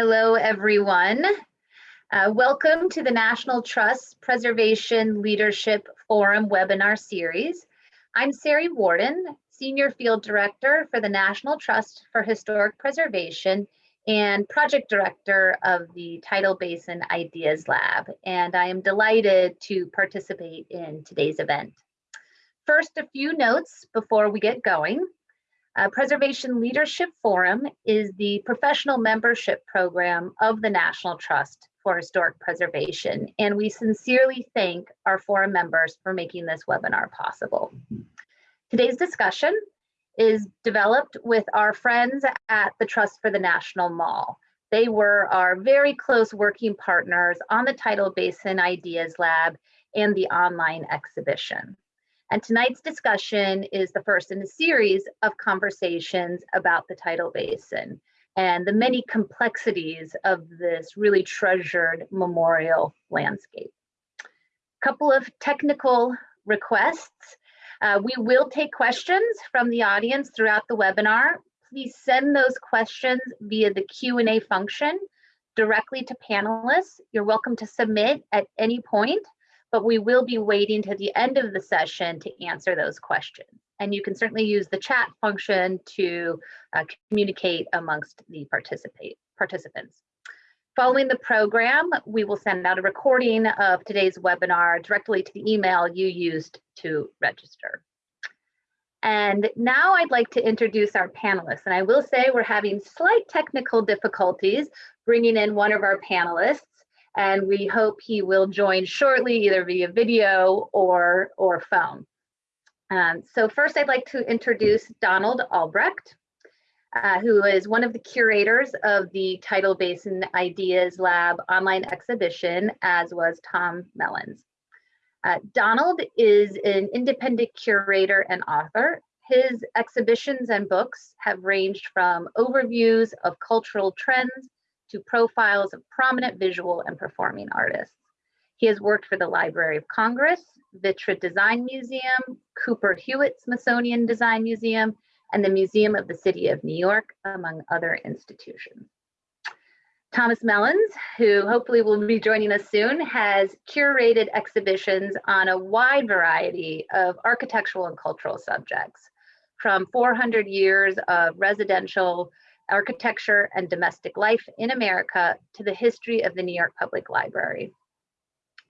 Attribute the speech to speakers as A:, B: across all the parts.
A: Hello, everyone. Uh, welcome to the National Trust Preservation Leadership Forum webinar series. I'm Sari Warden, Senior Field Director for the National Trust for Historic Preservation and Project Director of the Tidal Basin Ideas Lab, and I am delighted to participate in today's event. First, a few notes before we get going. Uh, Preservation Leadership Forum is the professional membership program of the National Trust for Historic Preservation, and we sincerely thank our forum members for making this webinar possible. Today's discussion is developed with our friends at the Trust for the National Mall. They were our very close working partners on the Tidal Basin Ideas Lab and the online exhibition. And tonight's discussion is the first in a series of conversations about the tidal basin and the many complexities of this really treasured memorial landscape. A couple of technical requests. Uh, we will take questions from the audience throughout the webinar. Please send those questions via the Q&A function directly to panelists. You're welcome to submit at any point but we will be waiting to the end of the session to answer those questions. And you can certainly use the chat function to uh, communicate amongst the participate participants. Following the program, we will send out a recording of today's webinar directly to the email you used to register. And now I'd like to introduce our panelists. And I will say we're having slight technical difficulties bringing in one of our panelists and we hope he will join shortly, either via video or, or phone. Um, so first I'd like to introduce Donald Albrecht, uh, who is one of the curators of the Tidal Basin Ideas Lab online exhibition, as was Tom Mellins. Uh, Donald is an independent curator and author. His exhibitions and books have ranged from overviews of cultural trends to profiles of prominent visual and performing artists. He has worked for the Library of Congress, Vitra Design Museum, Cooper Hewitt Smithsonian Design Museum, and the Museum of the City of New York, among other institutions. Thomas Mellins, who hopefully will be joining us soon, has curated exhibitions on a wide variety of architectural and cultural subjects, from 400 years of residential architecture and domestic life in America to the history of the New York Public Library.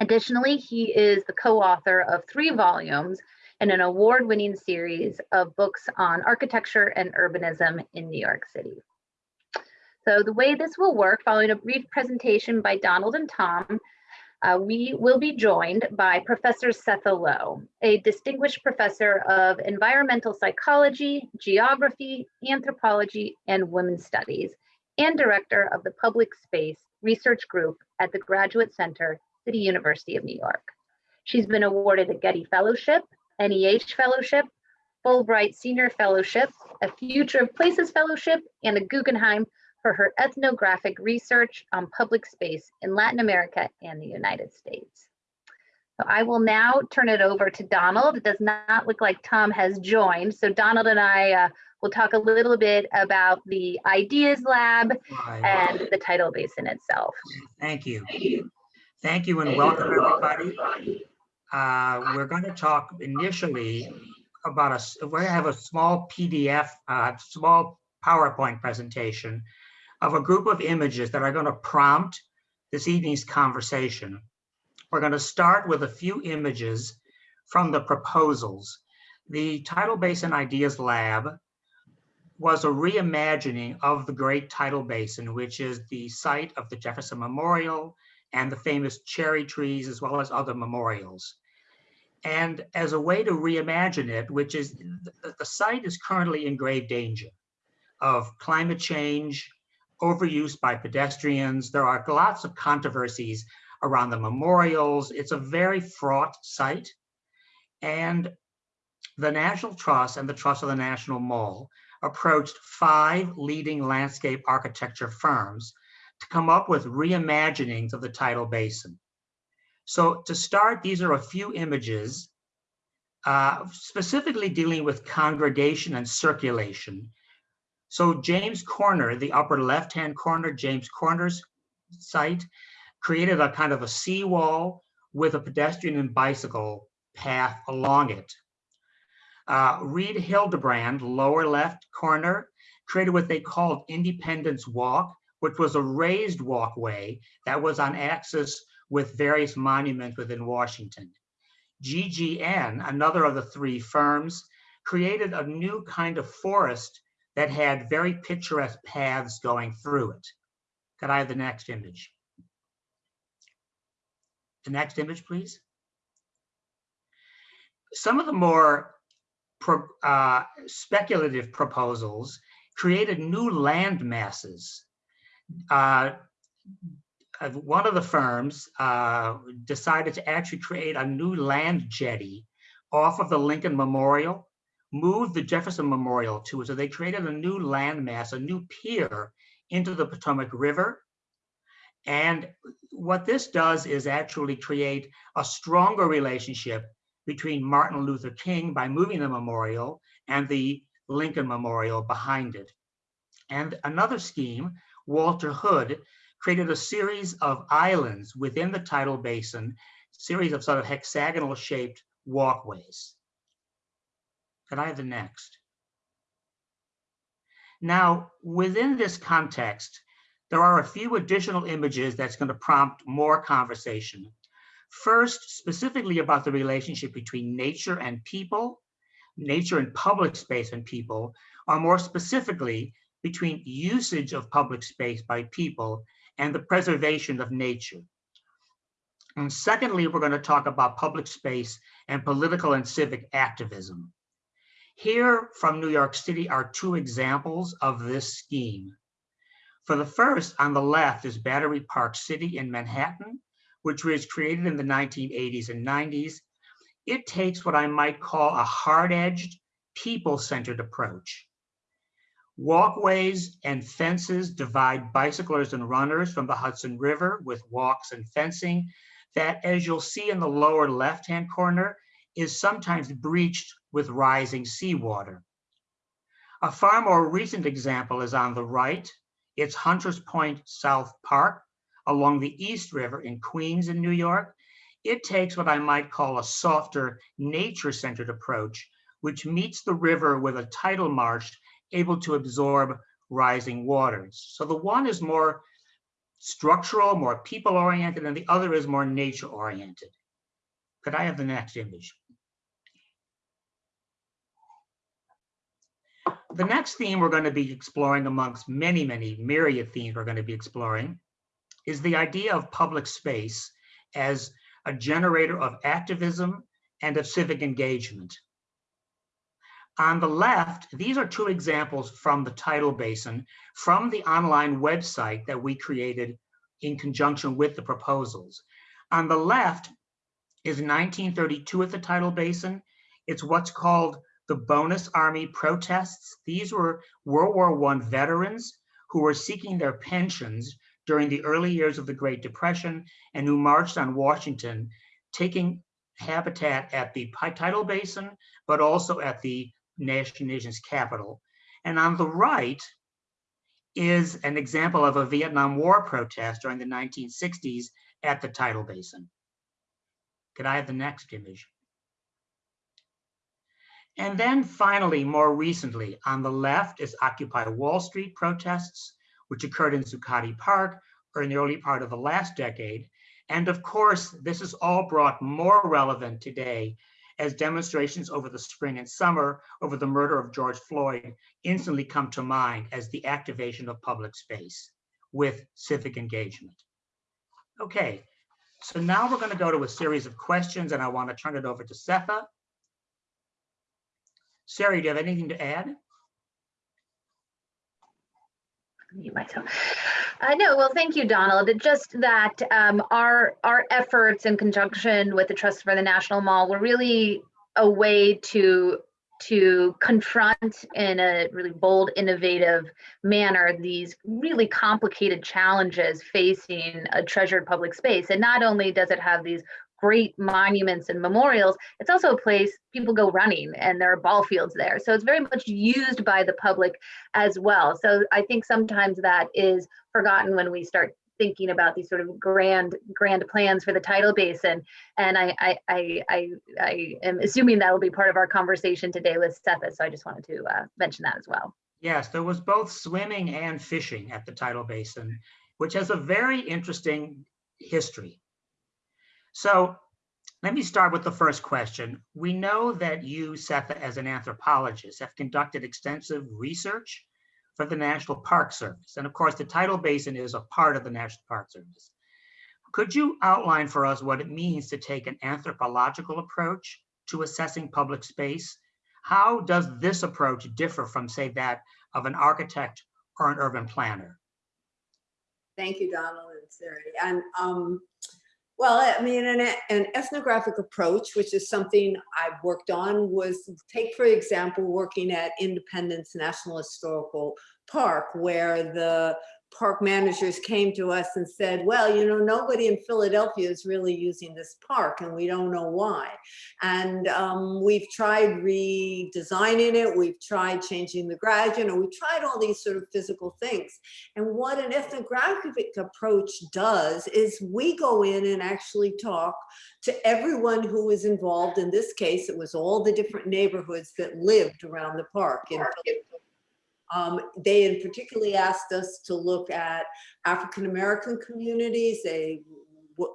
A: Additionally, he is the co-author of three volumes in an award-winning series of books on architecture and urbanism in New York City. So the way this will work, following a brief presentation by Donald and Tom, uh, we will be joined by Professor Setha Low, a distinguished professor of environmental psychology, geography, anthropology, and women's studies, and director of the Public Space Research Group at the Graduate Center, City University of New York. She's been awarded a Getty Fellowship, NEH Fellowship, Fulbright Senior Fellowship, a Future of Places Fellowship, and a Guggenheim for her ethnographic research on public space in Latin America and the United States. So I will now turn it over to Donald. It does not look like Tom has joined. So Donald and I uh, will talk a little bit about the Ideas Lab and the tidal basin itself.
B: Thank you. Thank you and welcome everybody. Uh, we're going to talk initially about a, we're going to have a small PDF, uh, small PowerPoint presentation of a group of images that are going to prompt this evening's conversation. We're going to start with a few images from the proposals. The Tidal Basin Ideas Lab was a reimagining of the Great Tidal Basin, which is the site of the Jefferson Memorial and the famous cherry trees, as well as other memorials. And as a way to reimagine it, which is the, the site is currently in grave danger of climate change, overuse by pedestrians. There are lots of controversies around the memorials. It's a very fraught site. And the National Trust and the Trust of the National Mall approached five leading landscape architecture firms to come up with reimaginings of the tidal basin. So to start, these are a few images uh, specifically dealing with congregation and circulation So James Corner, the upper left-hand corner, James Corner's site, created a kind of a seawall with a pedestrian and bicycle path along it. Uh, Reed Hildebrand, lower left corner, created what they called Independence Walk, which was a raised walkway that was on axis with various monuments within Washington. GGN, another of the three firms, created a new kind of forest that had very picturesque paths going through it. Could I have the next image? The next image, please. Some of the more pro, uh, speculative proposals created new land masses. Uh, one of the firms uh, decided to actually create a new land jetty off of the Lincoln Memorial, moved the Jefferson Memorial to. So they created a new landmass, a new pier into the Potomac River. And what this does is actually create a stronger relationship between Martin Luther King by moving the memorial and the Lincoln Memorial behind it. And another scheme, Walter Hood, created a series of islands within the tidal basin, series of sort of hexagonal shaped walkways. Could I have the next? Now, within this context, there are a few additional images that's going to prompt more conversation. First, specifically about the relationship between nature and people, nature and public space and people, or more specifically, between usage of public space by people and the preservation of nature. And secondly, we're going to talk about public space and political and civic activism. Here from New York City are two examples of this scheme. For the first, on the left is Battery Park City in Manhattan, which was created in the 1980s and 90s. It takes what I might call a hard-edged, people-centered approach. Walkways and fences divide bicyclers and runners from the Hudson River with walks and fencing that, as you'll see in the lower left-hand corner, is sometimes breached with rising seawater. A far more recent example is on the right. It's Hunters Point South Park along the East River in Queens in New York. It takes what I might call a softer nature-centered approach, which meets the river with a tidal marsh able to absorb rising waters. So the one is more structural, more people-oriented, and the other is more nature-oriented. Could I have the next image? The next theme we're going to be exploring amongst many, many myriad themes we're going to be exploring is the idea of public space as a generator of activism and of civic engagement. On the left, these are two examples from the tidal basin from the online website that we created in conjunction with the proposals. On the left is 1932 at the tidal basin. It's what's called the bonus army protests. These were World War I veterans who were seeking their pensions during the early years of the Great Depression and who marched on Washington, taking habitat at the tidal basin, but also at the nation's capital. And on the right is an example of a Vietnam War protest during the 1960s at the tidal basin. Could I have the next image? And then finally, more recently, on the left is Occupy Wall Street protests, which occurred in Zuccotti Park or in the early part of the last decade. And of course, this is all brought more relevant today as demonstrations over the spring and summer over the murder of George Floyd instantly come to mind as the activation of public space with civic engagement. Okay, so now we're going to go to a series of questions and I want to turn it over to Setha. Sari, do you have anything to add?
A: mute myself. Uh, no, well, thank you, Donald. It just that um, our our efforts in conjunction with the Trust for the National Mall were really a way to to confront in a really bold, innovative manner these really complicated challenges facing a treasured public space. And not only does it have these great monuments and memorials, it's also a place people go running and there are ball fields there. So it's very much used by the public as well. So I think sometimes that is forgotten when we start thinking about these sort of grand grand plans for the tidal basin and i i i i, I am assuming that will be part of our conversation today with Setha, so i just wanted to uh, mention that as well
B: Yes, there was both swimming and fishing at the tidal basin, which has a very interesting history. So let me start with the first question. We know that you, Setha, as an anthropologist, have conducted extensive research for the National Park Service. And of course, the tidal basin is a part of the National Park Service. Could you outline for us what it means to take an anthropological approach to assessing public space? How does this approach differ from, say, that of an architect or an urban planner?
C: Thank you, Donald and Siri. And um, well, I mean, an, an ethnographic approach, which is something I've worked on, was take, for example, working at Independence National Historical Park, where the park managers came to us and said, well, you know, nobody in Philadelphia is really using this park and we don't know why. And um, we've tried redesigning it. We've tried changing the garage, you know, we tried all these sort of physical things. And what an ethnographic approach does is we go in and actually talk to everyone who was involved. In this case, it was all the different neighborhoods that lived around the park in um, they in particularly asked us to look at African-American communities. They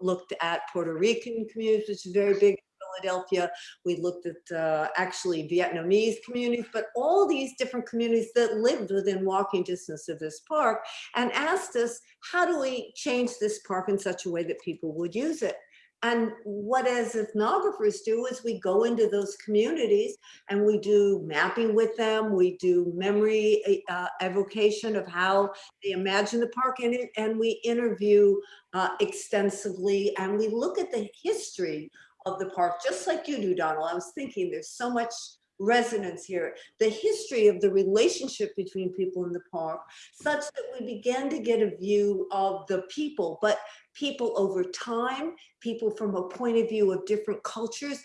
C: looked at Puerto Rican communities, which is very big in Philadelphia. We looked at uh, actually Vietnamese communities, but all these different communities that lived within walking distance of this park and asked us, how do we change this park in such a way that people would use it? And what as ethnographers do is we go into those communities and we do mapping with them. We do memory uh, evocation of how they imagine the park and, and we interview uh, extensively and we look at the history of the park, just like you do, Donald. I was thinking there's so much resonance here, the history of the relationship between people in the park, such that we began to get a view of the people, but people over time, people from a point of view of different cultures,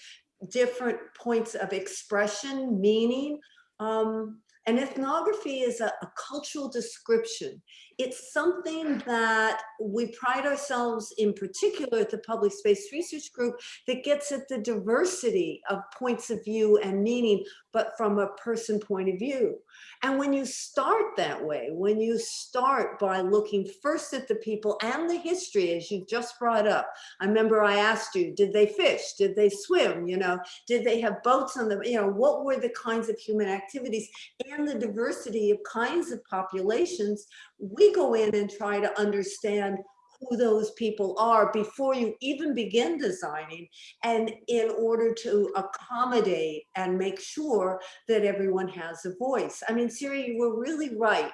C: different points of expression, meaning. Um, and ethnography is a, a, cultural description. It's something that we pride ourselves in particular at the Public Space Research Group that gets at the diversity of points of view and meaning, but from a person point of view. And when you start that way, when you start by looking first at the people and the history, as you just brought up, I remember I asked you, did they fish? Did they swim? You know, did they have boats on them? You know, what were the kinds of human activities and the diversity of kinds of populations? We go in and try to understand who those people are before you even begin designing and in order to accommodate and make sure that everyone has a voice. I mean, Siri, you were really right.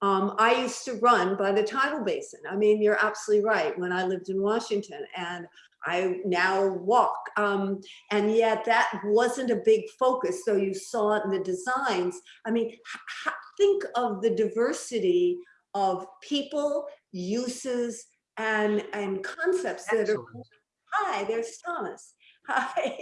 C: Um, I used to run by the tidal basin. I mean, you're absolutely right. When I lived in Washington and I now walk. Um, and yet that wasn't a big focus. So you saw it in the designs. I mean, think of the diversity of people, uses, and and concepts Excellent. that are hi there's thomas. Hi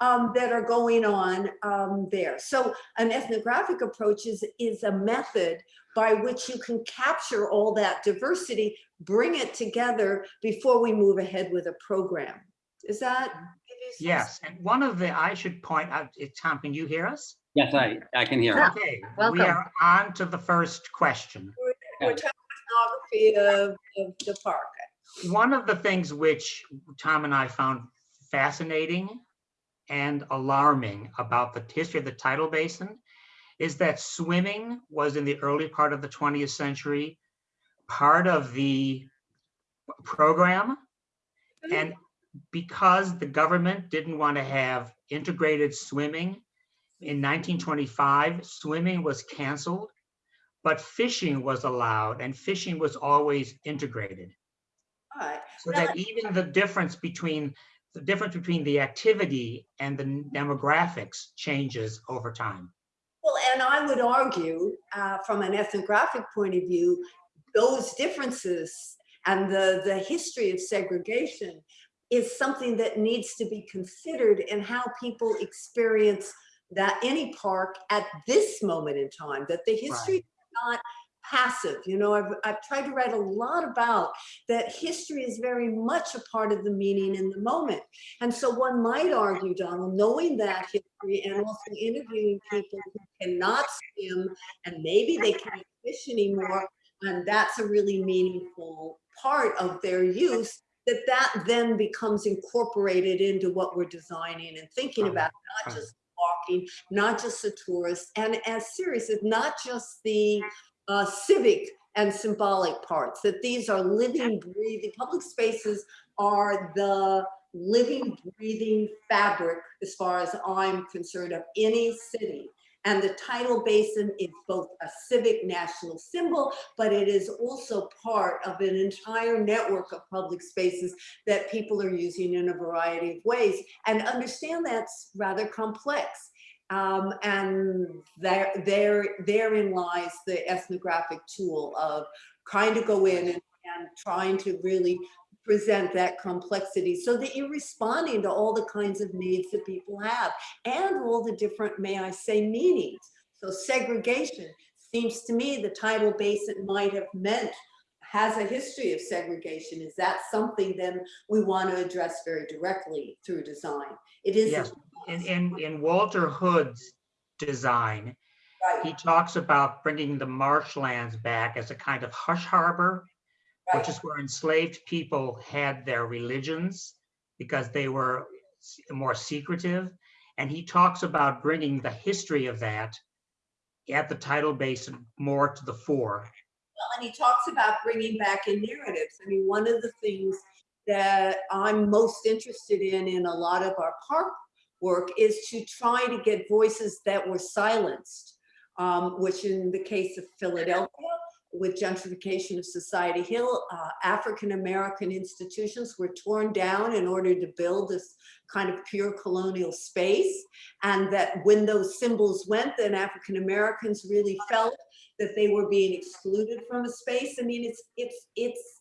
C: um, that are going on um, there. So an ethnographic approach is is a method by which you can capture all that diversity bring it together before we move ahead with a program. Is that
B: yes and one of the i should point out tom can you hear us?
D: Yes i i can hear
B: okay Welcome. we are on to the first question
C: we're, ethnography of, of the park.
B: One of the things which Tom and I found fascinating and alarming about the history of the tidal basin is that swimming was in the early part of the 20th century part of the program mm-hmm. and because the government didn't want to have integrated swimming in 1925 swimming was canceled but fishing was allowed and fishing was always integrated.
C: Right.
B: So that even the difference between the difference between the activity and the demographics changes over time.
C: Well, and I would argue uh, from an ethnographic point of view, those differences and the, the history of segregation is something that needs to be considered in how people experience that any park at this moment in time, that the history is not passive. You know, I've, I've tried to write a lot about that history is very much a part of the meaning in the moment. And so one might argue, Donald, knowing that history and also interviewing people who cannot swim and maybe they can't fish anymore, and that's a really meaningful part of their use, that that then becomes incorporated into what we're designing and thinking
B: uh-huh.
C: about, not
B: uh-huh.
C: just walking, not just the tourists, and as serious as not just the uh, civic and symbolic parts, that these are living, breathing, public spaces are the living, breathing fabric, as far as I'm concerned, of any city. And the tidal basin is both a civic national symbol, but it is also part of an entire network of public spaces that people are using in a variety of ways. And understand that's rather complex. Um, and there, there, therein lies the ethnographic tool of trying to go in and, and trying to really present that complexity so that you're responding to all the kinds of needs that people have and all the different, may I say, meanings. So segregation seems to me the tidal basin might have meant has a history of segregation. Is that something then we want to address very directly through design? It is
B: Yes, in, in, in Walter Hood's design,
C: right,
B: he talks about bringing the marshlands back as a kind of hush harbor, which is where enslaved people had their religions because they were more secretive. And he talks about bringing the history of that at the tidal basin more to the fore.
C: Well, and he talks about bringing back in narratives. I mean, one of the things that I'm most interested in in a lot of our park work is to try to get voices that were silenced, um, which in the case of Philadelphia, with gentrification of Society Hill, uh, African-American institutions were torn down in order to build this kind of pure colonial space. And that when those symbols went, then African-Americans really felt that they were being excluded from a space. I mean, it's, it's, it's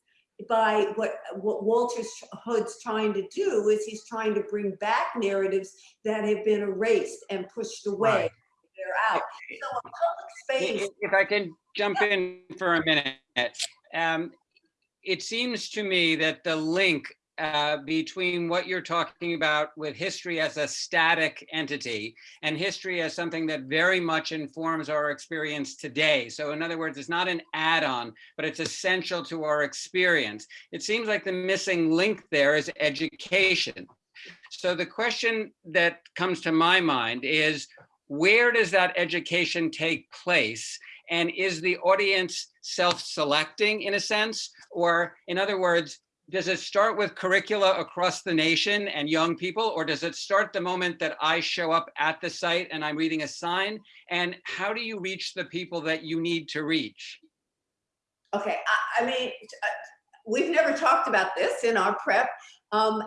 C: by what, what Walter Hood's trying to do is he's trying to bring back narratives that have been erased and pushed away.
B: Right.
C: They're out. So a public space,
D: If I can jump in for a minute. um, It seems to me that the link uh, between what you're talking about with history as a static entity and history as something that very much informs our experience today. So in other words, it's not an add-on, but it's essential to our experience. It seems like the missing link there is education. So the question that comes to my mind is, where does that education take place? And is the audience self-selecting in a sense? Or in other words, does it start with curricula across the nation and young people? Or does it start the moment that I show up at the site and I'm reading a sign? And how do you reach the people that you need to reach?
C: okay, I, I mean, we've never talked about this in our prep. Um,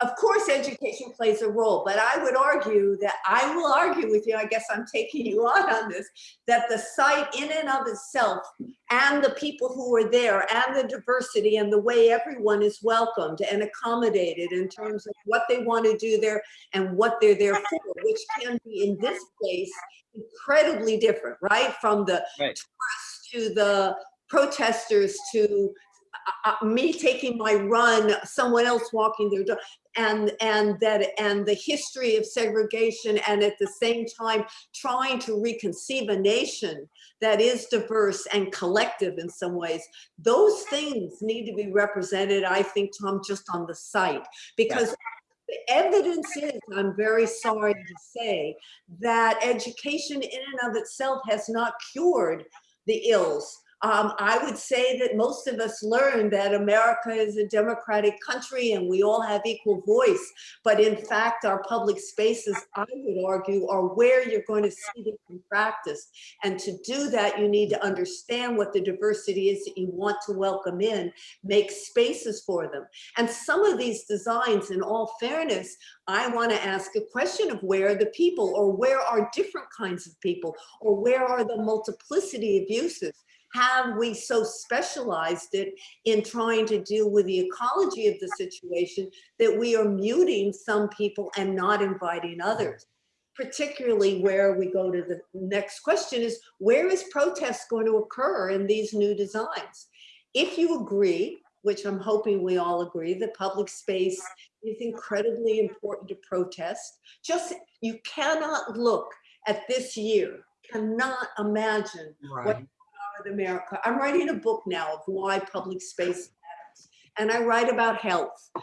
C: of course, education plays a role, but I would argue that I will argue with you. I guess I'm taking you on on this that the site in and of itself and the people who are there and the diversity and the way everyone is welcomed and accommodated in terms of what they want to do there and what they're there for, which can be in this place incredibly different, right? From the
D: Right.
C: tourists to the protesters to uh, uh, me taking my run, someone else walking their dog, and and that and the history of segregation, and at the same time trying to reconceive a nation that is diverse and collective in some ways. Those things need to be represented, I think, Tom, just on the site because. The evidence is, I'm very sorry to say, that education in and of itself has not cured the ills um, I would say that most of us learn that America is a democratic country and we all have equal voice. But in fact, our public spaces, I would argue, are where you're going to see them in practice. And to do that, you need to understand what the diversity is that you want to welcome in, make spaces for them. And some of these designs, in all fairness, I want to ask a question of where are the people or where are different kinds of people or where are the multiplicity of uses? Have we so specialized it in trying to deal with the ecology of the situation that we are muting some people and not inviting others? Particularly where we go to the next question is, where is protest going to occur in these new designs? If you agree, which I'm hoping we all agree, that public space is incredibly important to protest, just, you cannot look at this year, cannot imagine
B: Right.
C: America. I'm writing a book now of why public space matters. And I write about health, uh,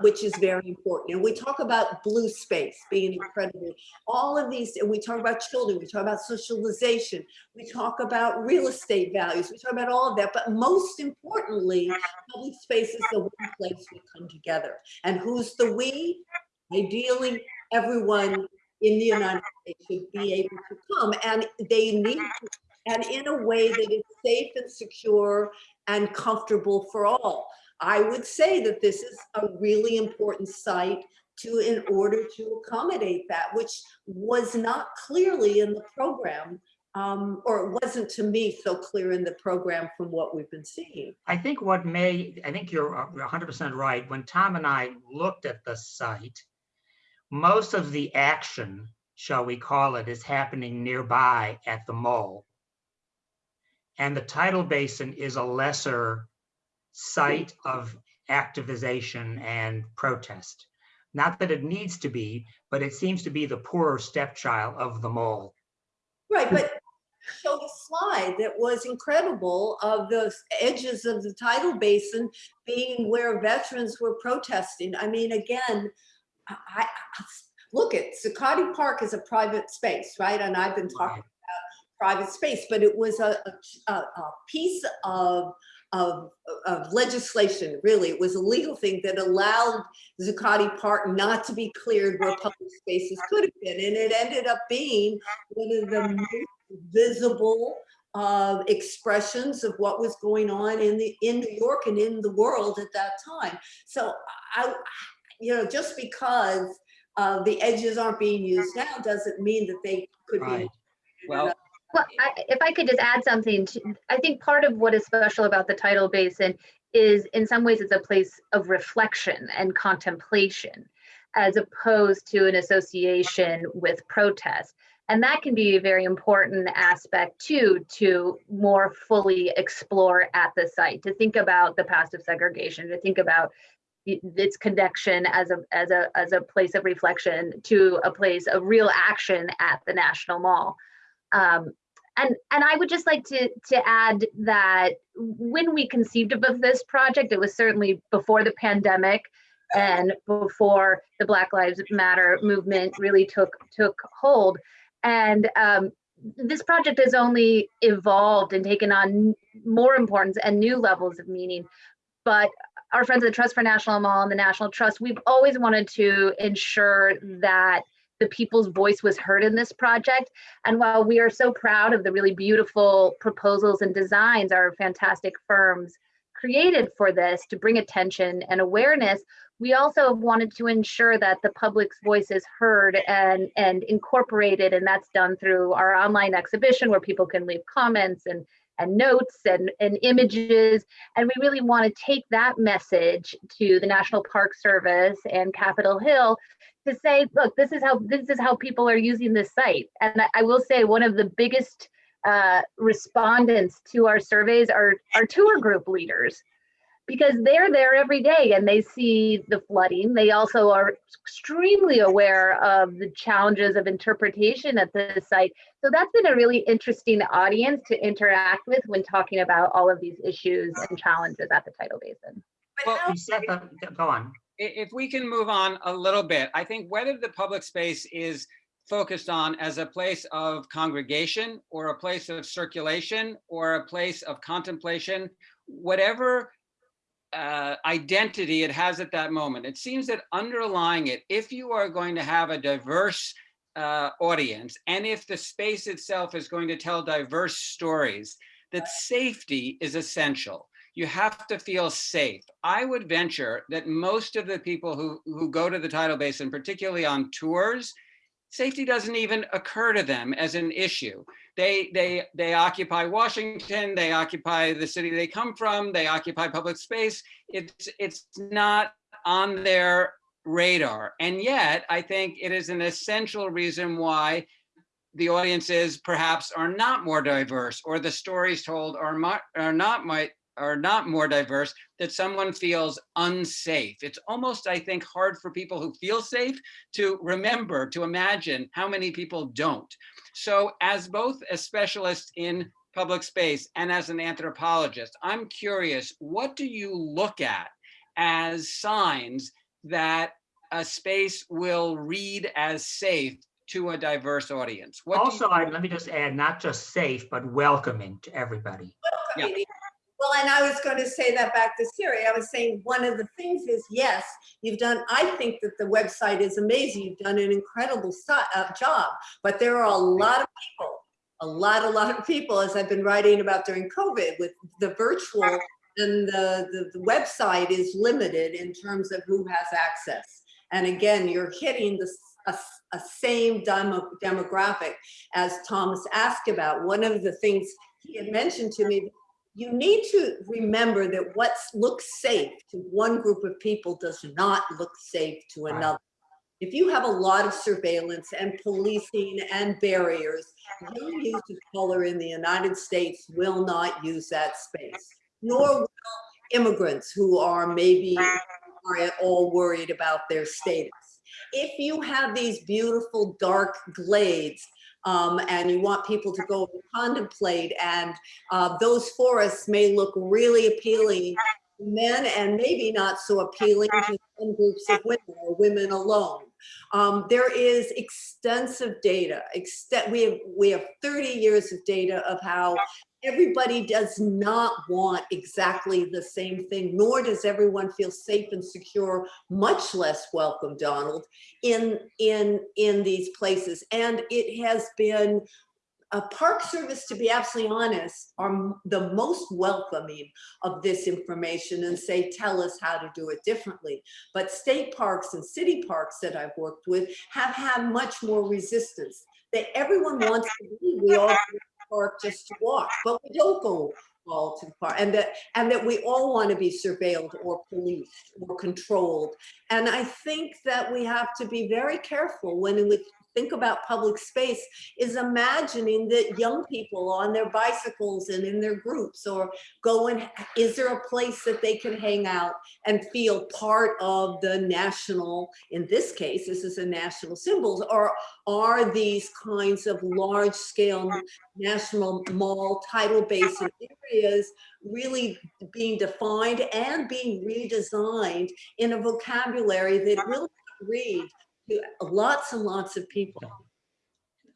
C: which is very important. And we talk about blue space being incredible. All of these, and we talk about children, we talk about socialization, we talk about real estate values, we talk about all of that. But most importantly, public space is the one place we come together. And who's the we? Ideally, everyone in the United States should be able to come and they need to and in a way that is safe and secure and comfortable for all. I would say that this is a really important site to, in order to accommodate that, which was not clearly in the program, um, or it wasn't to me so clear in the program from what we've been seeing.
B: I think what may, I think you're hundred percent right. When Tom and I looked at the site, most of the action, shall we call it, is happening nearby at the mall. And the tidal basin is a lesser site of activization and protest. Not that it needs to be, but it seems to be the poorer stepchild of them all.
C: Right, but show the slide that was incredible of the edges of the tidal basin being where veterans were protesting. I mean, again, I, I look at Zuccotti Park is a private space, right? And I've been talking private space, but it was a, a, a piece of, of, of legislation, really. It was a legal thing that allowed Zuccotti Park not to be cleared where public spaces could have been. And it ended up being one of the most visible uh, expressions of what was going on in the in New York and in the world at that time. So I, you know, just because uh, the edges aren't being used now doesn't mean that they could be.
D: Well,
A: Well, I, if I could just add something, to, I think part of what is special about the tidal basin is in some ways it's a place of reflection and contemplation as opposed to an association with protest. And that can be a very important aspect too, to more fully explore at the site, to think about the past of segregation, to think about its connection as a as a as a place of reflection to a place of real action at the National Mall. Um, and and I would just like to to add that when we conceived of this project, it was certainly before the pandemic and before the Black Lives Matter movement really took took hold. And um, this project has only evolved and taken on more importance and new levels of meaning. But our friends at the Trust for National Mall and the National Trust, we've always wanted to ensure that the people's voice was heard in this project. And while we are so proud of the really beautiful proposals and designs our fantastic firms created for this to bring attention and awareness, we also wanted to ensure that the public's voice is heard and, and incorporated. And that's done through our online exhibition where people can leave comments and, and notes and, and images. And we really want to take that message to the National Park Service and Capitol Hill to say, look, this is how this is how people are using this site. And I, I will say one of the biggest uh, respondents to our surveys are our tour group leaders because they're there every day and they see the flooding. They also are extremely aware of the challenges of interpretation at the site. So that's been a really interesting audience to interact with when talking about all of these issues and challenges at the tidal basin.
C: But
D: Well,
C: how-
B: You said that, go on.
D: If we can move on a little bit, I think whether the public space is focused on as a place of congregation or a place of circulation or a place of contemplation, whatever uh, identity it has at that moment, it seems that underlying it, if you are going to have a diverse uh, audience and if the space itself is going to tell diverse stories, that safety is essential you have to feel safe. I would venture that most of the people who, who go to the tidal basin, particularly on tours, safety doesn't even occur to them as an issue. They, they, they occupy Washington, they occupy the city they come from, they occupy public space. It's, it's not on their radar. And yet, I think it is an essential reason why the audiences perhaps are not more diverse or the stories told are, are not might are not more diverse that someone feels unsafe. It's almost, I think, hard for people who feel safe to remember, to imagine how many people don't. So as both a specialist in public space and as an anthropologist, I'm curious, what do you look at as signs that a space will read as safe to a diverse audience? What
B: Also, I, let me just add, not just safe, but welcoming to everybody.
D: Yeah.
C: Well, and I was going to say that back to Siri. I was saying one of the things is, yes, you've done, I think that the website is amazing. You've done an incredible uh, job, but there are a lot of people, a lot, a lot of people, as I've been writing about during COVID with the virtual and the, the, the website is limited in terms of who has access. And again, you're hitting the, a, a same demo, demographic as Thomas asked about. One of the things he had mentioned to me, you need to remember that what looks safe to one group of people does not look safe to another. If you have a lot of surveillance and policing and barriers, young youth of color in the United States will not use that space, nor will immigrants who are maybe are at all worried about their status. If you have these beautiful dark glades um, and you want people to go and contemplate and uh, those forests may look really appealing to men and maybe not so appealing to some groups of women or women alone. Um, there is extensive data. Extent we have we have 30 years of data of how everybody does not want exactly the same thing, nor does everyone feel safe and secure, much less welcome, Donald, in in in these places. And it has been a park service, to be absolutely honest, are the most welcoming of this information and say, tell us how to do it differently. But state parks and city parks that I've worked with have had much more resistance. That everyone wants to be, we all park just to walk, but we don't go all to the park. And that, and that we all want to be surveilled or policed or controlled. And I think that we have to be very careful when we think about public space is imagining that young people on their bicycles and in their groups or going, is there a place that they can hang out and feel part of the national, in this case, this is a national symbols, or are these kinds of large scale national mall tidal basin areas really being defined and being redesigned in a vocabulary that will read to lots and lots of people.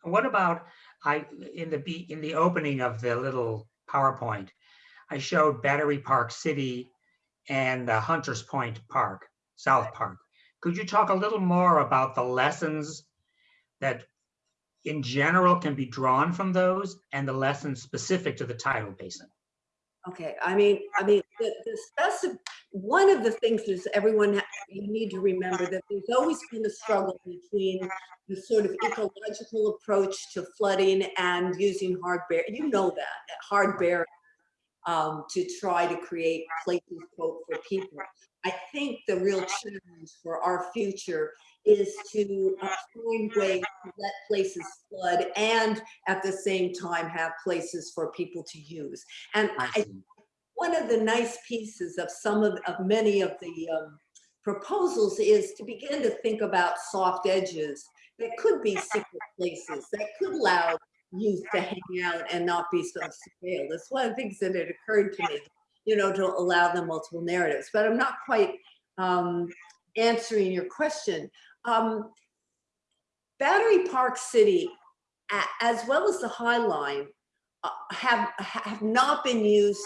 B: What about, I, in the, be in the opening of the little PowerPoint, I showed Battery Park City and uh, Hunters Point Park, South Park. Could you talk a little more about the lessons that in general can be drawn from those and the lessons specific to the tidal basin?
C: Okay, I mean, I mean, the, the one of the things is everyone, you need to remember that there's always been a struggle between the sort of ecological approach to flooding and using hard bear, you know that, hard bear um, to try to create places, quote, for people. I think the real challenge for our future is to find ways to let places flood and at the same time have places for people to use. And
B: I.
C: one of the nice pieces of some of, of many of the um, proposals is to begin to think about soft edges that could be secret places that could allow youth to hang out and not be so surveilled. That's one of the things that had occurred to me, you know, to allow them multiple narratives. But I'm not quite um, answering your question. Um, Battery Park City, as well as the High Line, uh, have have not been used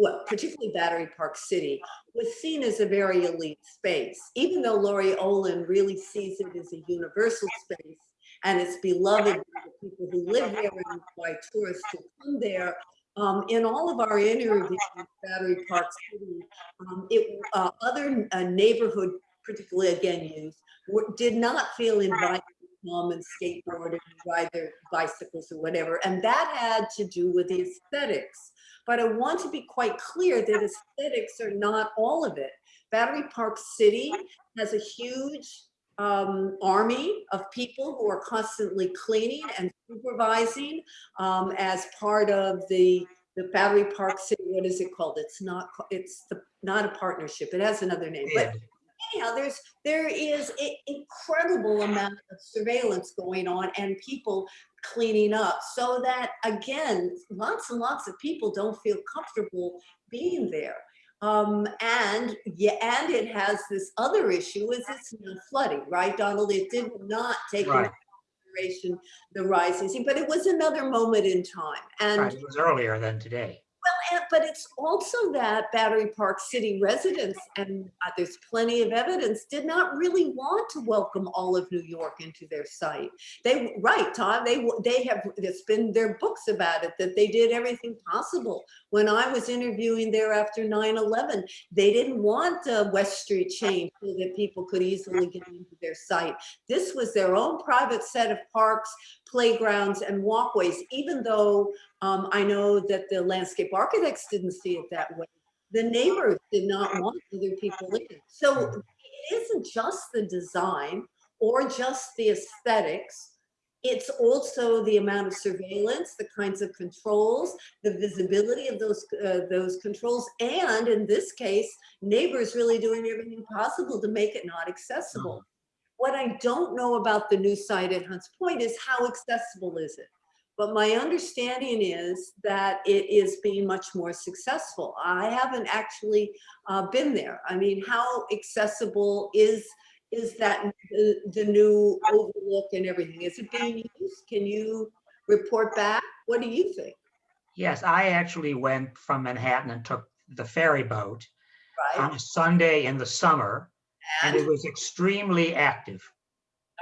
C: well, particularly Battery Park City, was seen as a very elite space, even though Laurie Olin really sees it as a universal space and it's beloved by the people who live there and by tourists who come there. Um, in all of our interviews with Battery Park City, um, it, uh, other uh, neighborhood, particularly again youth, did not feel invited to come and skateboard and ride their bicycles or whatever. And that had to do with the aesthetics. But I want to be quite clear that aesthetics are not all of it. Battery Park City has a huge um, army of people who are constantly cleaning and supervising um, as part of the the Battery Park City. What is it called? It's not. It's the, not a partnership. It has another name. But anyhow, there's there is an incredible amount of surveillance going on and people cleaning up so that again, lots and lots of people don't feel comfortable being there. Um, and yeah, and it has this other issue is it's not flooding, right, Donald? It did not take into
B: Right.
C: consideration the rising sea, but it was another moment in time. And
B: Right, It was earlier than today.
C: and- But it's also that Battery Park City residents, and uh, there's plenty of evidence, did not really want to welcome all of New York into their site. They, right, Todd, they, they have, it's been their books about it, that they did everything possible. When I was interviewing there after 9/11, they didn't want uh, West Street changed so that people could easily get into their site. This was their own private set of parks, playgrounds, and walkways, even though um, I know that the landscape architects didn't see it that way. The neighbors did not want other people in. So it isn't just the design or just the aesthetics. It's also the amount of surveillance, the kinds of controls, the visibility of those uh, those controls, and in this case, neighbors really doing everything possible to make it not accessible. What I don't know about the new site at Hunts Point is how accessible is it? But my understanding is that it is being much more successful. I haven't actually uh, been there. I mean, how accessible is is that the, the new overlook and everything? Is it being used? Can you report back? What do you think?
B: Yes, I actually went from Manhattan and took the ferry boat
C: Right?
B: on a Sunday in the summer, and it was extremely active.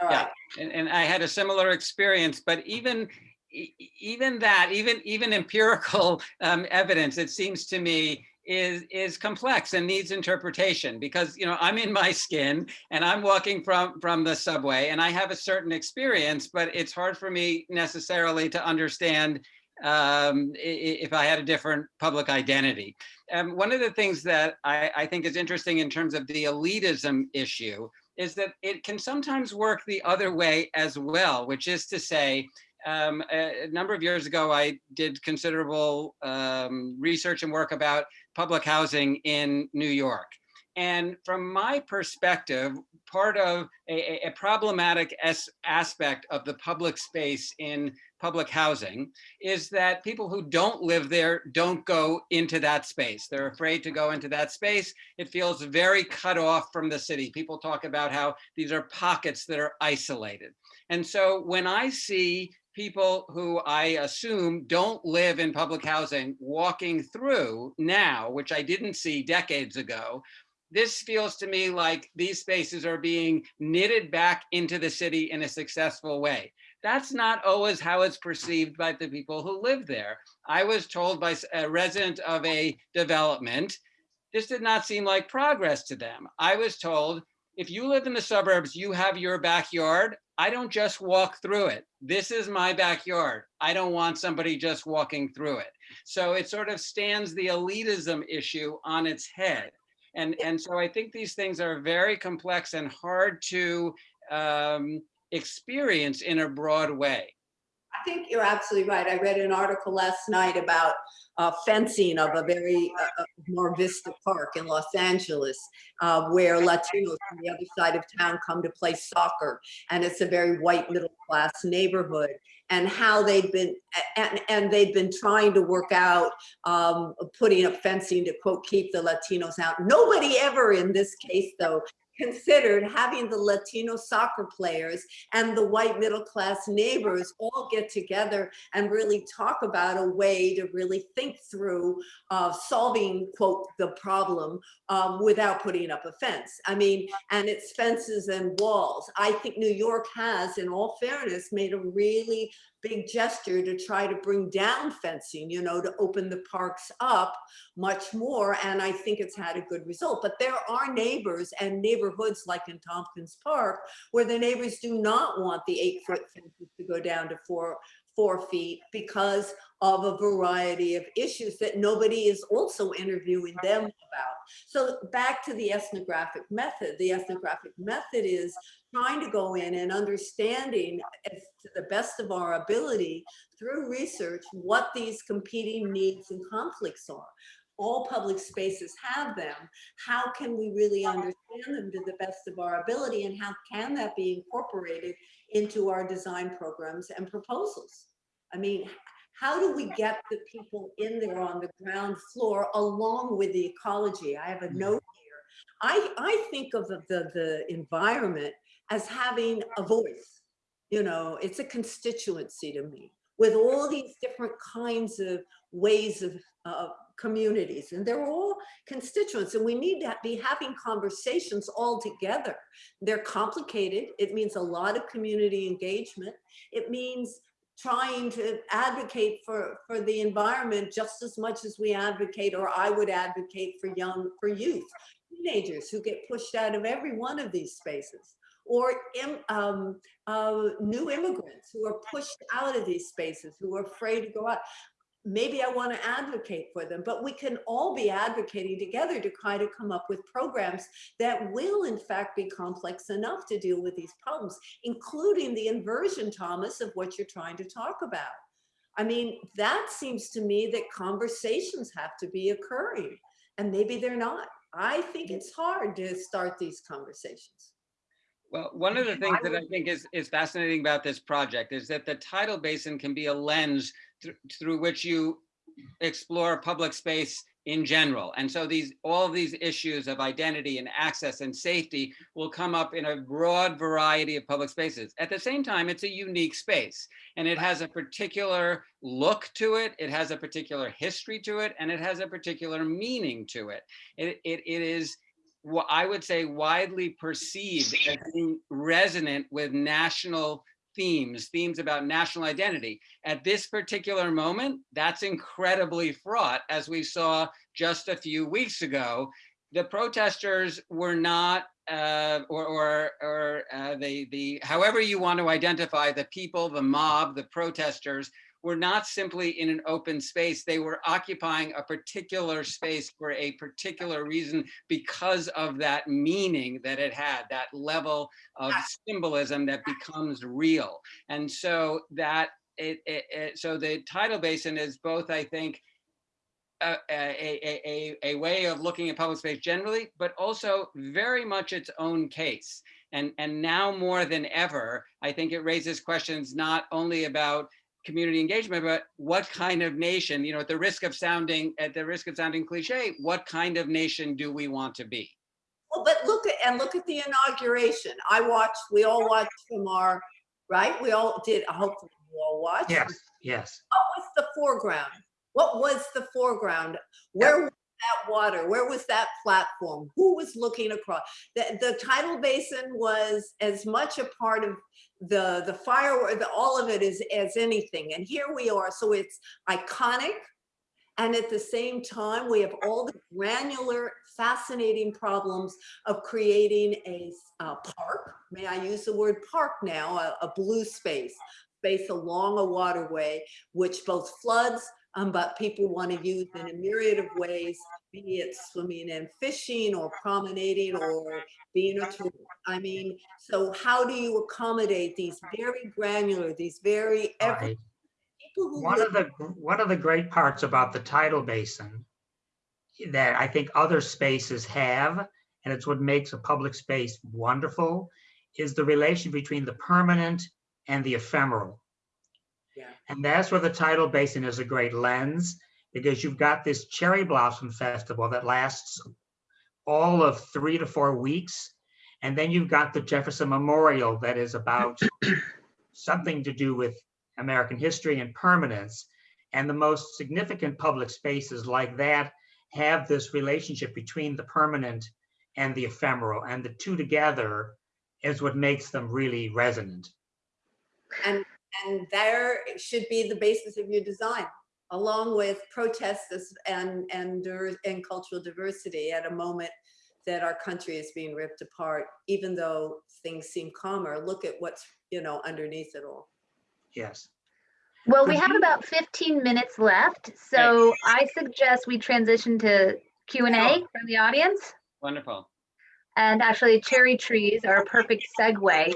C: All
D: Yeah. And, and I had a similar experience, but even even that, even even empirical um, evidence, it seems to me, is is complex and needs interpretation because you know I'm in my skin and I'm walking from from the subway and I have a certain experience, but it's hard for me necessarily to understand um, if I had a different public identity. Um, one of the things that I, I think is interesting in terms of the elitism issue is that it can sometimes work the other way as well, which is to say, um, a, a number of years ago, I did considerable um, research and work about public housing in New York. And from my perspective, part of a, a- problematic as, aspect of the public space in public housing is that people who don't live there don't go into that space. They're afraid to go into that space it feels very cut off from the city. People talk about how these are pockets that are isolated. And so when I see people who I assume don't live in public housing walking through now, which I didn't see decades ago, this feels to me like these spaces are being knitted back into the city in a successful way. That's not always how it's perceived by the people who live there. I was told by a resident of a development this did not seem like progress to them. I was told, if you live in the suburbs, you have your backyard. I don't just walk through it. This is my backyard. I don't want somebody just walking through it. So it sort of stands the elitism issue on its head. And, and so I think these things are very complex and hard to um, experience in a broad way.
C: I think you're absolutely right. I read an article last night about uh, fencing of a very uh, uh, Vista Park in Los Angeles, uh, where Latinos from the other side of town come to play soccer, and it's a very white middle class neighborhood. And how they've been and, and they've been trying to work out um, putting up fencing to quote keep the Latinos out. Nobody ever in this case though considered having the Latino soccer players and the white middle class neighbors all get together and really talk about a way to really think through uh, solving, quote, the problem um, without putting up a fence. I mean, and it's fences and walls. I think New York has, in all fairness, made a really big gesture to try to bring down fencing, you know, to open the parks up much more. And I think it's had a good result. But there are neighbors and neighborhoods like in Tompkins Park where the neighbors do not want the eight foot fences to go down to four, four feet because of a variety of issues that nobody is also interviewing them about. So back to the ethnographic method. The ethnographic method is trying to go in and understanding to the best of our ability through research what these competing needs and conflicts are. All public spaces have them. How can we really understand them to the best of our ability and how can that be incorporated into our design programs and proposals? I mean, how do we get the people in there on the ground floor along with the ecology? I have a mm. note here. I, I think of the, the, the environment as having a voice. You know, it's a constituency to me with all these different kinds of ways of uh, communities and they're all constituents and we need to be having conversations all together. They're complicated. It means a lot of community engagement. It means trying to advocate for, for the environment just as much as we advocate or I would advocate for young, for youth, teenagers who get pushed out of every one of these spaces or um, uh, new immigrants who are pushed out of these spaces, who are afraid to go out maybe I want to advocate for them, but we can all be advocating together to try to come up with programs that will in fact be complex enough to deal with these problems, including the inversion, Thomas, of what you're trying to talk about. I mean, that seems to me that conversations have to be occurring and maybe they're not. I think it's hard to start these conversations.
D: Well, one of the things that I think is, is fascinating about this project is that the tidal basin can be a lens th through which you explore public space in general. And so these all of these issues of identity and access and safety will come up in a broad variety of public spaces. At the same time, it's a unique space and it has a particular look to it, it has a particular history to it, and it has a particular meaning to it. It, it, it is what I would say widely perceived as being resonant with national themes, themes about national identity. At this particular moment, that's incredibly fraught, as we saw just a few weeks ago. The protesters were not, uh, or, or, or uh, the, the, however you want to identify the people, the mob, the protesters, were not simply in an open space. They were occupying a particular space for a particular reason because of that meaning that it had, that level of symbolism that becomes real. And so that it, it, it so the tidal basin is both, I think, a, a, a, a, way of looking at public space generally, but also very much its own case. And, and now more than ever, I think it raises questions not only about community engagement, but what kind of nation, you know, at the risk of sounding, at the risk of sounding cliche, what kind of nation do we want to be?
C: Well, but look at, and look at the inauguration. I watched, we all watched from our, right? We all did, hopefully we all watched.
B: Yes, yes.
C: What was the foreground? What was the foreground? Where was that water? Where was that platform? Who was looking across? The, the tidal basin was as much a part of the the firework, the, all of it is as anything. And here we are. So it's iconic. And at the same time, we have all the granular, fascinating problems of creating a uh, park. May I use the word park now? A, a blue space, space along a waterway, which both floods, um, but people want to use in a myriad of ways, be it swimming and fishing or promenading or being a tourist. I mean, so how do you accommodate these very granular, these very every
B: Right.
C: people who
B: One of the, one of the great parts about the tidal basin that I think other spaces have, and it's what makes a public space wonderful, is the relation between the permanent and the ephemeral.
C: Yeah.
B: And that's where the tidal basin is a great lens, because you've got this cherry blossom festival that lasts all of three to four weeks. And then you've got the Jefferson Memorial that is about something to do with American history and permanence. And the most significant public spaces like that have this relationship between the permanent and the ephemeral, and the two together is what makes them really resonant.
C: and And there should be the basis of your design, along with protests and, and, and cultural diversity at a moment that our country is being ripped apart, even though things seem calmer. Look at what's, you know, underneath it all.
B: Yes.
A: Well, we have
B: you-
A: about 15 minutes left, so I suggest we transition to Q and A from the audience.
D: Wonderful.
A: And actually, cherry trees are a perfect segue.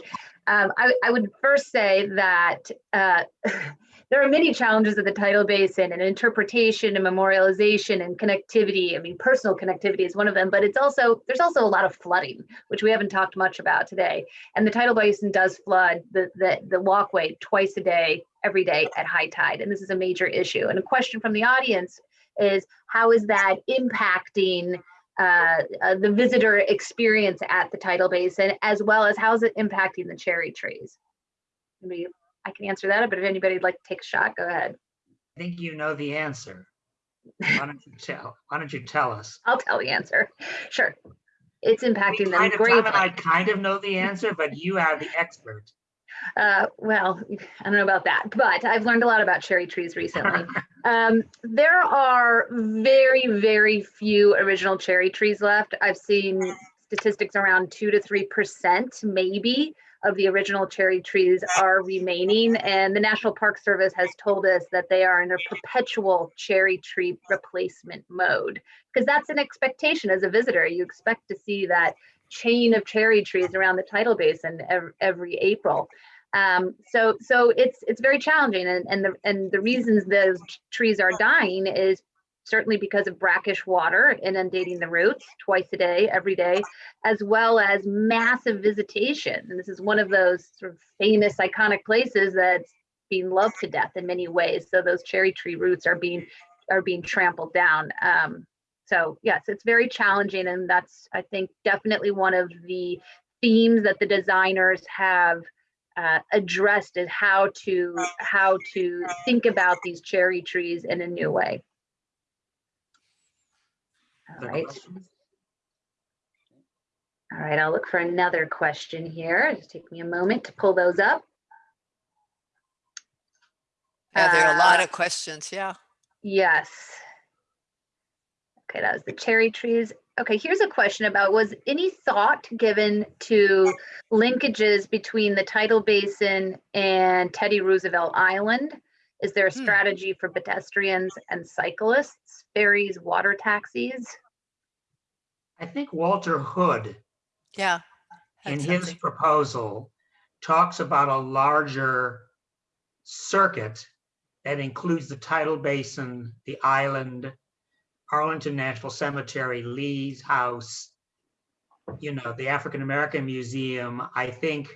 A: Um, I, I would first say that uh, there are many challenges of the tidal basin and interpretation and memorialization and connectivity. I mean, personal connectivity is one of them, but it's also there's also a lot of flooding, which we haven't talked much about today. And the tidal basin does flood the the, the walkway twice a day, every day at high tide, and this is a major issue. And a question from the audience is how is that impacting uh, uh, the visitor experience at the tidal basin, as well as how's it impacting the cherry trees? Maybe I can answer that, but if anybody'd like to take a shot, go ahead.
B: I think you know the answer. Why don't you tell, why don't you tell us?
A: I'll tell the answer. Sure. It's impacting them
B: Kind of, Tom and I kind of know the answer, but you are the expert.
A: Uh, well, I don't know about that, but I've learned a lot about cherry trees recently. Um, there are very, very few original cherry trees left. I've seen statistics around two to three percent, maybe, of the original cherry trees are remaining. And the National Park Service has told us that they are in a perpetual cherry tree replacement mode. Because that's an expectation as a visitor. You expect to see that chain of cherry trees around the tidal basin every, every April. Um, so so it's it's very challenging and, and the and the reasons those trees are dying is certainly because of brackish water inundating the roots twice a day, every day, as well as massive visitation. And this is one of those sort of famous iconic places that's being loved to death in many ways. So those cherry tree roots are being are being trampled down. Um, so yes, it's very challenging, and that's I think definitely one of the themes that the designers have uh, addressed is how to how to think about these cherry trees in a new way. All right, all right. I'll look for another question here. Just take me a moment to pull those up.
E: Yeah, there are a lot
A: Uh,
E: of questions, yeah.
A: Yes. Okay, that was the cherry trees. Okay, here's a question about was any thought given to linkages between the tidal basin and Teddy Roosevelt Island? Is there a
E: Hmm.
A: strategy for pedestrians and cyclists, ferries, water taxis?
B: I think Walter Hood,
E: Yeah.
B: in his
E: something.
B: proposal, talks about a larger circuit that includes the tidal basin, the island, Arlington National Cemetery, Lee's House, you know, the African American Museum. I think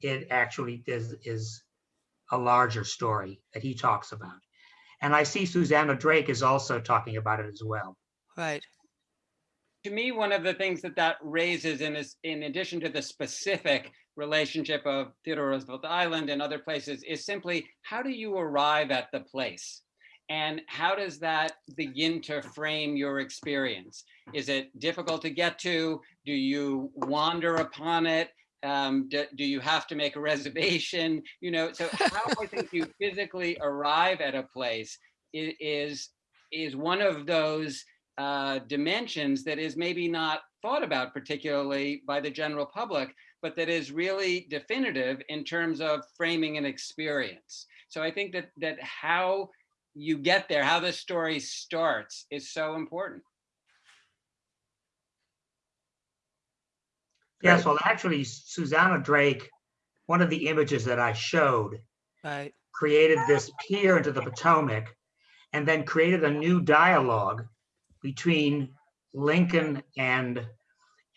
B: it actually is, is a larger story that he talks about. And I see Susannah Drake is also talking about it as well.
E: Right.
D: To me, one of the things that that raises in is, in addition to the specific relationship of Theodore Roosevelt Island and other places, is simply how do you arrive at the place? And how does that begin to frame your experience? Is it difficult to get to? Do you wander upon it? Um, do, do you have to make a reservation? You know, so how I think you physically arrive at a place is is one of those uh, dimensions that is maybe not thought about particularly by the general public, but that is really definitive in terms of framing an experience. So I think that that how you get there, how the story starts, is so important.
B: Yes, well, actually, Susannah Drake, one of the images that I showed
E: Right.
B: created this pier into the Potomac and then created a new dialogue between Lincoln and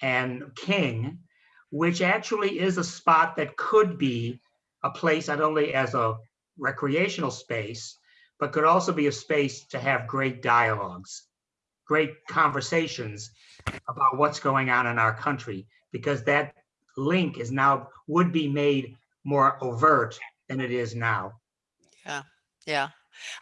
B: and King, which actually is a spot that could be a place not only as a recreational space, but could also be a space to have great dialogues, great conversations about what's going on in our country, because that link is now would be made more overt than it is now.
E: Yeah.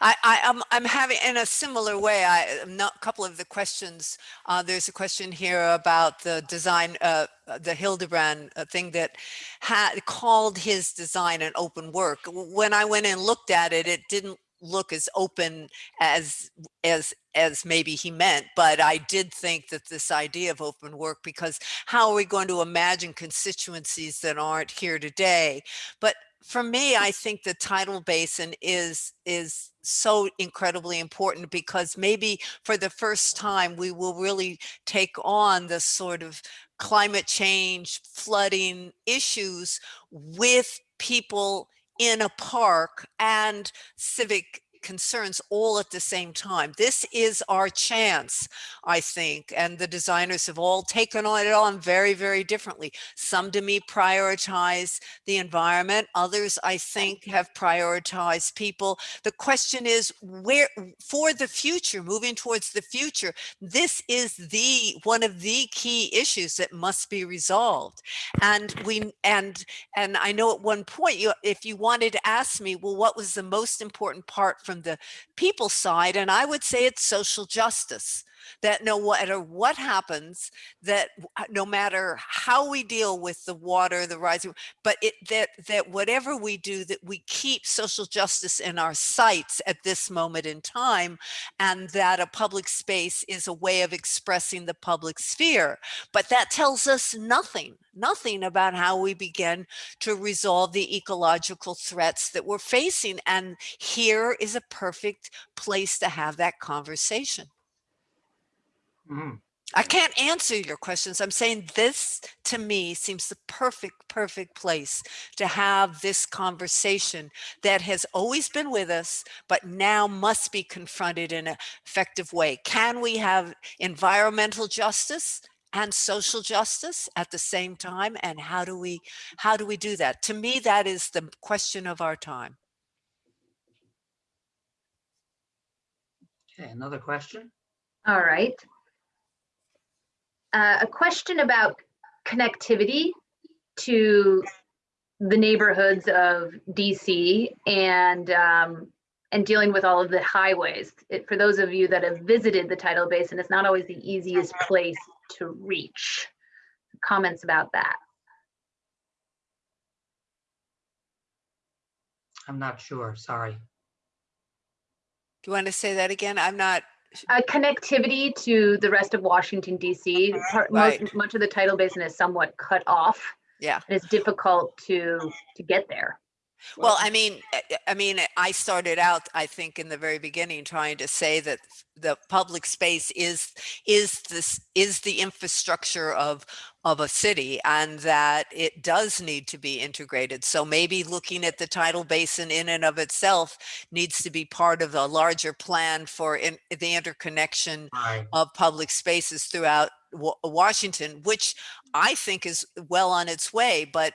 E: I, I, I'm, I'm having, in a similar way, I, not, a couple of the questions, uh, there's a question here about the design, uh, uh, the Hilderbrand uh, thing that had called his design an open work. When I went and looked at it, it didn't look as open as, as, as maybe he meant, but I did think that this idea of open work, because how are we going to imagine constituencies that aren't here today? But for me, I think the tidal basin is is so incredibly important because maybe for the first time we will really take on the sort of climate change, flooding issues with people in a park and civic concerns all at the same time. This is our chance, I think, and the designers have all taken on it on very, very differently. Some to me prioritize the environment, others I think have prioritized people. The question is where, for the future, moving towards the future, this is the, one of the key issues that must be resolved. And we, and, and I know at one point, you, if you wanted to ask me, well, what was the most important part from the people side? And I would say it's social justice that no matter what happens, that uh, no matter how we deal with the water, the rising, but it that that whatever we do, that we keep social justice in our sights at this moment in time, and that a public space is a way of expressing the public sphere. But that tells us nothing, nothing about how we begin to resolve the ecological threats that we're facing. And here is a perfect place to have that conversation.
B: Mhm.
E: I can't answer your questions. I'm saying this to me seems the perfect, perfect place to have this conversation that has always been with us, but now must be confronted in an effective way. Can we have environmental justice and social justice at the same time? And how do we, how do we do that? To me, that is the question of our time.
B: Okay, another question?
A: All right. Uh, a question about connectivity to the neighborhoods of DC and um, and dealing with all of the highways. It, for those of you that have visited the tidal basin, it's not always the easiest place to reach. Comments about that?
B: I'm not sure, sorry.
E: Do you want to say that again? I'm not,
A: Uh, connectivity to the rest of Washington DC.
E: Right.
A: most, much of the tidal basin is somewhat cut off.
E: yeah.
A: It's difficult to to get there.
E: Well, I mean, I- I mean, eh, I started out, I think, in the very beginning, trying to say that the public space is is this is the infrastructure of of a city, and that it does need to be integrated. So maybe looking at the tidal basin in and of itself needs to be part of a larger plan for in, the interconnection
B: Right.
E: of public spaces throughout Wa- Washington, which I think is well on its way. But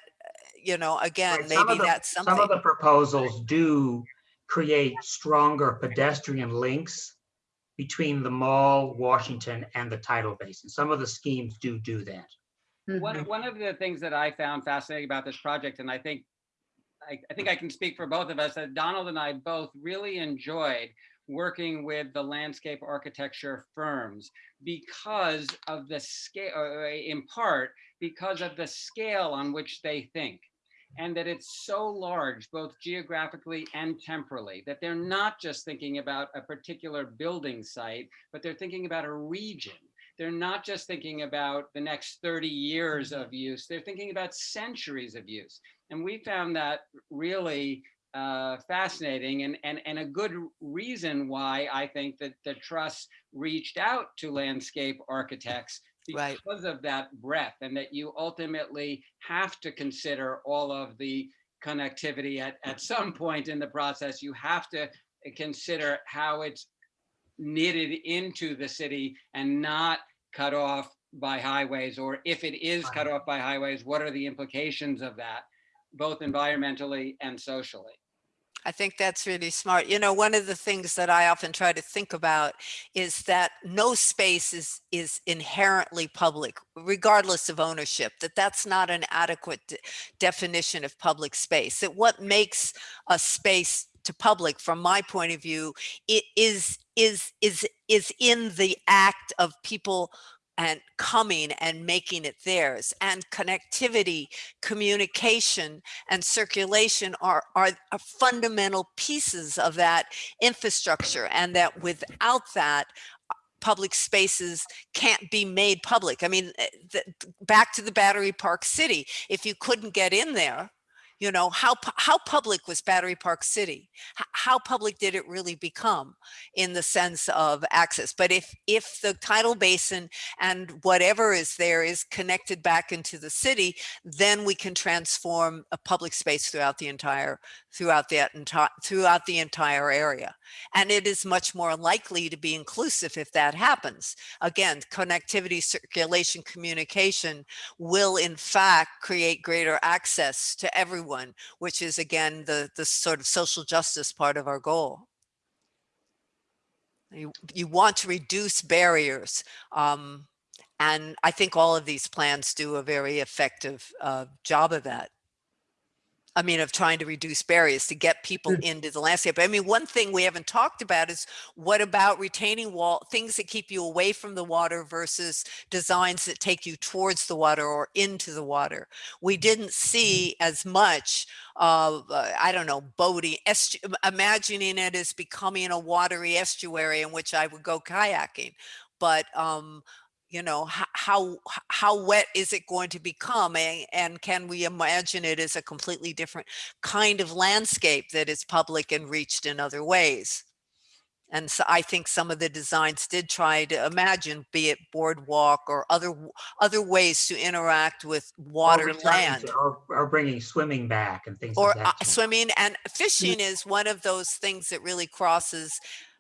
E: you know, again,
B: Right,
E: maybe
B: of the-
E: that's something.
B: Some of the proposals do create stronger pedestrian links between the mall, Washington, and the tidal basin. Some of the schemes do do that.
D: One,
A: Mhm.
D: one of the things that I found fascinating about this project, and I think, I, I think I can speak for both of us, that Donald and I both really enjoyed working with the landscape architecture firms because of the scale, or in part, because of the scale on which they think. And that it's so large, both geographically and temporally, that they're not just thinking about a particular building site, but they're thinking about a region they're not just thinking about the next 30 years of use, they're thinking about centuries of use. And we found that really uh, fascinating and, and, and a good reason why I think that the trust reached out to landscape architects
E: Right.
D: because of that breadth and that you ultimately have to consider all of the connectivity at, at some point in the process. You have to consider how it's knitted into the city and not cut off by highways, or if it is cut off by highways, what are the implications of that, both environmentally and socially?
E: I think that's really smart. You know, one of the things that I often try to think about is that no space is, is inherently public, regardless of ownership, that that's not an adequate de- definition of public space, that what makes a space to public, from my point of view, it is is is is in the act of people and coming and making it theirs and connectivity communication and circulation are, are are fundamental pieces of that infrastructure and that without that uh, public spaces can't be made public. I mean eh, the, back to the battery park city if you couldn't get in there you know how how public was battery park city? How public did it really become in the sense of access? But if if the tidal basin and whatever is there is connected back into the city then we can transform a public space throughout the entire throughout that entire throughout the entire area. And it is much more likely to be inclusive if that happens. Again connectivity circulation communication will in fact create greater access to everyone which is again the the sort of social justice part of our goal. You, you want to reduce barriers um, and i think all of these plans do a very effective uh, job of that I mean, of trying to reduce barriers to get people
B: Good.
E: into the landscape. I mean, one thing we haven't talked about is what about retaining wall, things that keep you away from the water versus designs that take you towards the water or into the water. We didn't see as much of, uh, I don't know, boating, imagining it as becoming a watery estuary in which I would go kayaking. But um, you know how how wet is it going to become and, and can we imagine it as a completely different kind of landscape that is public and reached in other ways and so i think some of the designs did try to imagine be it boardwalk or other other ways to interact with water
B: Or
E: land
B: Or, or bringing swimming back and things
E: or uh,
B: that. sort.
E: swimming and fishing is one of those things that really crosses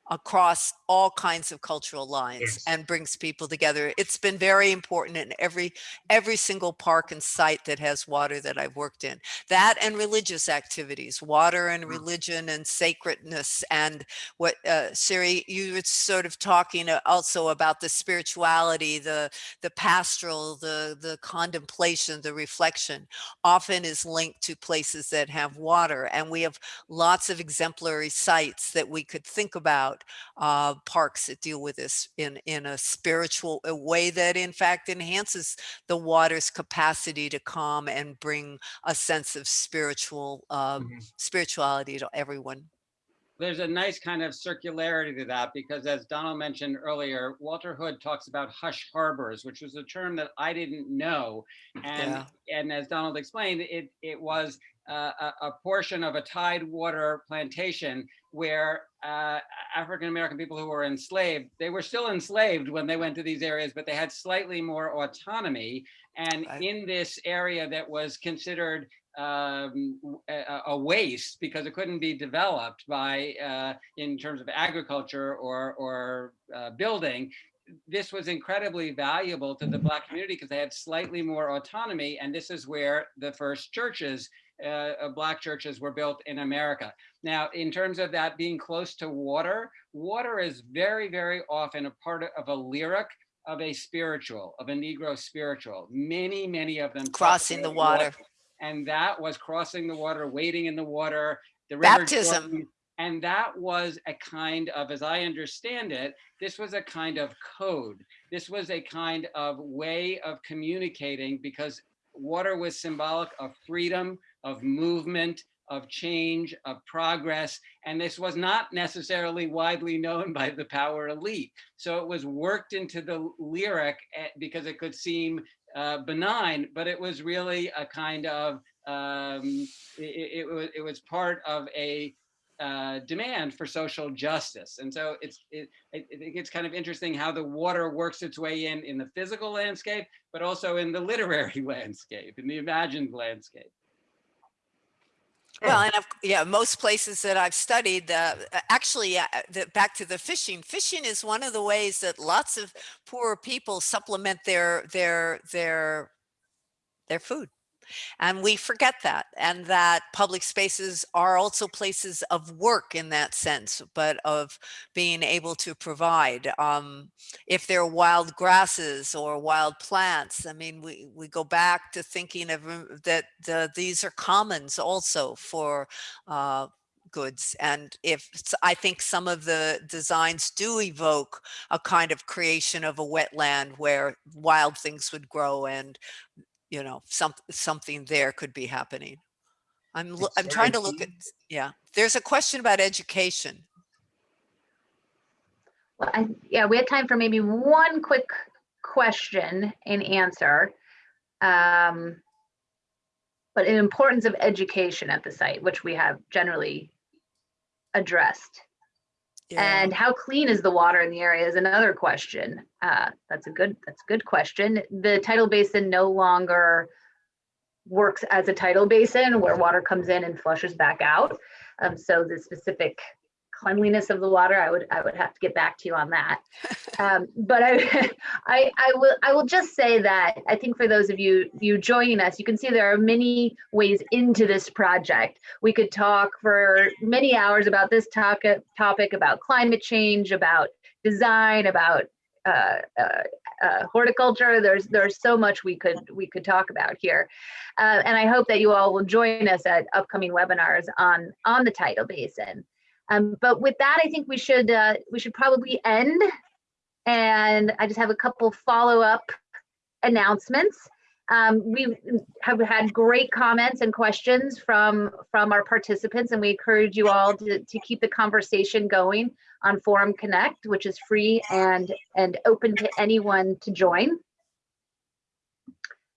E: across all kinds of cultural lines
B: Yes.
E: and brings people together it's been very important in every every single park and site that has water that i've worked in that and religious activities water and
B: Mm.
E: religion and sacredness and what uh siri you were sort of talking uh, also about the spirituality the the pastoral the the contemplation the reflection often is linked to places that have water and we have lots of exemplary sites that we could think about uh, parks that deal with this in in a spiritual a way that in fact enhances the water's capacity to calm and bring a sense of spiritual uh,
B: Mhm.
E: spirituality to everyone
D: there's a nice kind of circularity to that because as Donald mentioned earlier, Walter Hood talks about hush harbors, which was a term that I didn't know. And
E: Yeah.
D: and as Donald explained, it it was uh, a, a portion of a tidewater plantation where uh, African American people who were enslaved, they were still enslaved when they went to these areas, but they had slightly more autonomy. And
E: Right.
D: in this area that was considered um, a, a waste because it couldn't be developed by uh, in terms of agriculture or or uh, building. This was incredibly valuable to the black community because they had slightly more autonomy, and this is where the first churches, uh, uh, black churches, were built in America. Now, in terms of that being close to water, water is very, very often a part of, a lyric of a spiritual, of a Negro spiritual. Many, many of them
E: Crossing the
D: about
E: water.
D: And that was crossing the water, wading in the water, the river
E: Baptism.
D: Jordan, and that was a kind of, as I understand it, this was a kind of code. This was a kind of way of communicating because water was symbolic of freedom, of movement, of change, of progress. And this was not necessarily widely known by the power elite. So it was worked into the lyric eh, because it could seem uh, benign, but it was really a kind of um, it, it, was it was part of a uh, demand for social justice, and so it's it, I I think it's kind of interesting how the water works its way in in the physical landscape, but also in the literary landscape, in the imagined landscape.
E: Well, and I've, yeah, most places that I've studied, uh, uh, actually, uh, the, back to the fishing. Fishing is one of the ways that lots of poor people supplement their their their their food, and we forget that. And that public spaces are also places of work in that sense, but of being able to provide. Um, if they're wild grasses or wild plants, I mean, we we go back to thinking of that the, these are commons also for uh, goods. And if, I think some of the designs do evoke a kind of creation of a wetland where wild things would grow and, you know, some, something there could be happening. I'm, I'm trying to look at, yeah, there's a question about education.
A: Well, I, yeah, we had time for maybe one quick question and answer. Um, but the importance of education at the site, which we have generally addressed. And how clean is the water in the area is another question. Uh, that's a good, that's a good question. The tidal basin no longer works as a tidal basin where water comes in and flushes back out. Um, so the specific cleanliness of the water, I would, I would have to get back to you on that. Um, but I, I, I will, I will just say that I think for those of you, you joining us, you can see there are many ways into this project. We could talk for many hours about this topic, topic about climate change, about design, about uh, uh, uh, horticulture. There's there's so much we could we could talk about here, uh, and I hope that you all will join us at upcoming webinars on on the tidal basin. Um, but with that, I think we should uh, we should probably end. And I just have a couple follow up announcements. Um, we have had great comments and questions from from our participants, and we encourage you all to, to keep the conversation going on Forum Connect, which is free and and open to anyone to join.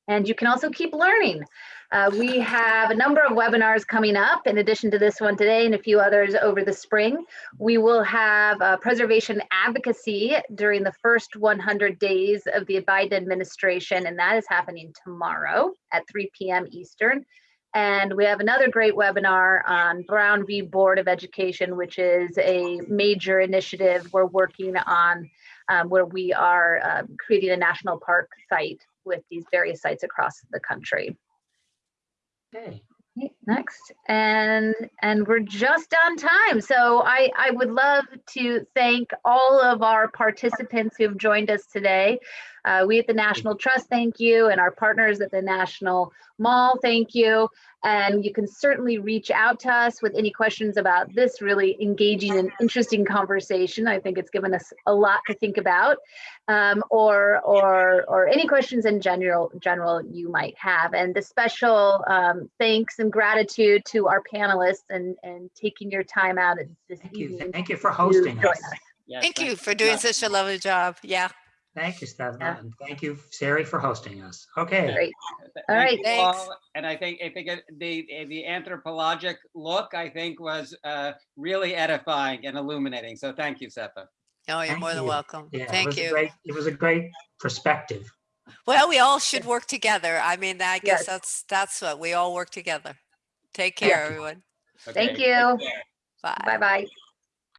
A: And you can also keep learning. Uh, we have a number of webinars coming up in addition to this one today and a few others over the spring. We will have uh, preservation advocacy during the first 100 days of the Biden administration, and that is happening tomorrow at 3 p.m. Eastern. And we have another great webinar on Brown v. Board of Education, which is a major initiative we're working on um, where we are um, creating a national park site with these various sites across the country.
B: Okay,
A: Next, and and we're just on time. So I I would love to thank all of our participants who've joined us today. Uh, we at the National Trust, thank you, and our partners at the National Mall, thank you. And you can certainly reach out to us with any questions about this really engaging and interesting conversation. I think it's given us a lot to think about, um, or or or any questions in general general you might have. And the special um, thanks and gratitude to our panelists and and taking your time out this
B: thank you.
A: evening.
B: Thank you for hosting
A: join
B: us.
D: Yes,
E: Thank you
D: you
E: for doing
D: much.
E: such a lovely job. Yeah.
B: Thank you,
A: Yeah.
B: Stefan, and thank you, Sari, for hosting us. Okay.
A: Great.
D: Th-
A: All
D: thank
A: right.
E: Thanks.
D: all. And I think, I think the, the anthropologic look, I think was uh, really edifying and illuminating. So thank you, Setha.
E: Oh, you're
B: Thank
E: more than
B: you.
E: welcome.
B: Yeah,
E: Thank
B: was a
E: you.
B: great- It was a great perspective.
E: Well, we all should work together. I mean, I guess
A: Yes.
E: that's, that's what, we all work together. Take care,
B: you.
E: everyone.
A: Thank you.
E: Bye.
A: Bye bye.